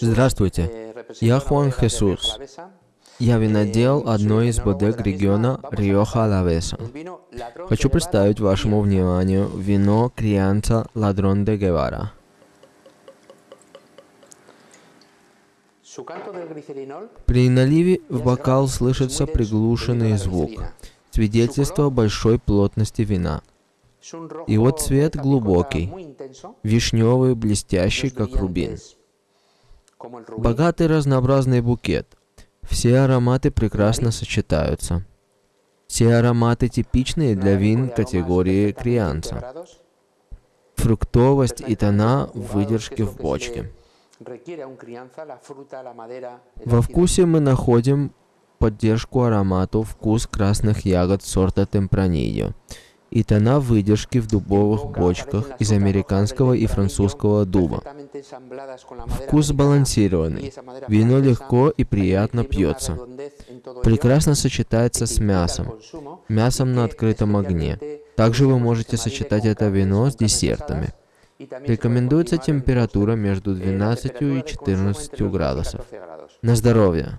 Здравствуйте, я Хуан Хесус. Я винодел одной из бодег региона Риоха Алавеса. Хочу представить вашему вниманию вино Крианца Ладрон де Гевара. При наливе в бокал слышится приглушенный звук, свидетельство большой плотности вина. Его цвет глубокий, вишневый, блестящий, как рубин. Богатый разнообразный букет. Все ароматы прекрасно сочетаются. Все ароматы типичные для вин категории крианца. Фруктовость и тона выдержки в бочке. Во вкусе мы находим поддержку аромату вкус красных ягод сорта Темпранильо и тона выдержки в дубовых бочках из американского и французского дуба. Вкус сбалансированный. Вино легко и приятно пьется. Прекрасно сочетается с мясом. Мясом на открытом огне. Также вы можете сочетать это вино с десертами. Рекомендуется температура между 12 и 14 градусов. На здоровье!